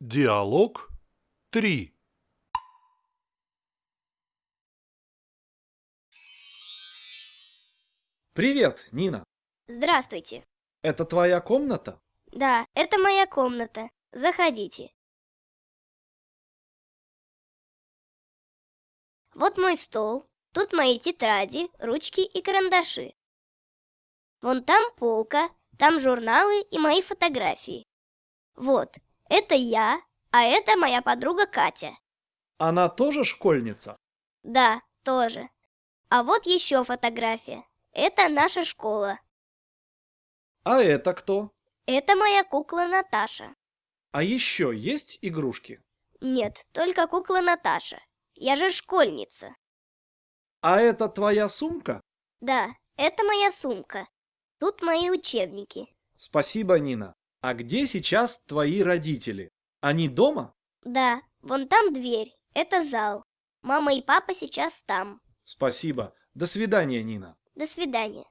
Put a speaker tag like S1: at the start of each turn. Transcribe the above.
S1: Диалог 3
S2: Привет, Нина.
S3: Здравствуйте.
S2: Это твоя комната?
S3: Да, это моя комната. Заходите. Вот мой стол. Тут мои тетради, ручки и карандаши. Вон там полка, там журналы и мои фотографии. Вот, это я, а это моя подруга Катя.
S2: Она тоже школьница?
S3: Да, тоже. А вот еще фотография. Это наша школа.
S2: А это кто?
S3: Это моя кукла Наташа.
S2: А еще есть игрушки?
S3: Нет, только кукла Наташа. Я же школьница.
S2: А это твоя сумка?
S3: Да, это моя сумка. Тут мои учебники.
S2: Спасибо, Нина. А где сейчас твои родители? Они дома?
S3: Да, вон там дверь. Это зал. Мама и папа сейчас там.
S2: Спасибо. До свидания, Нина.
S3: До свидания.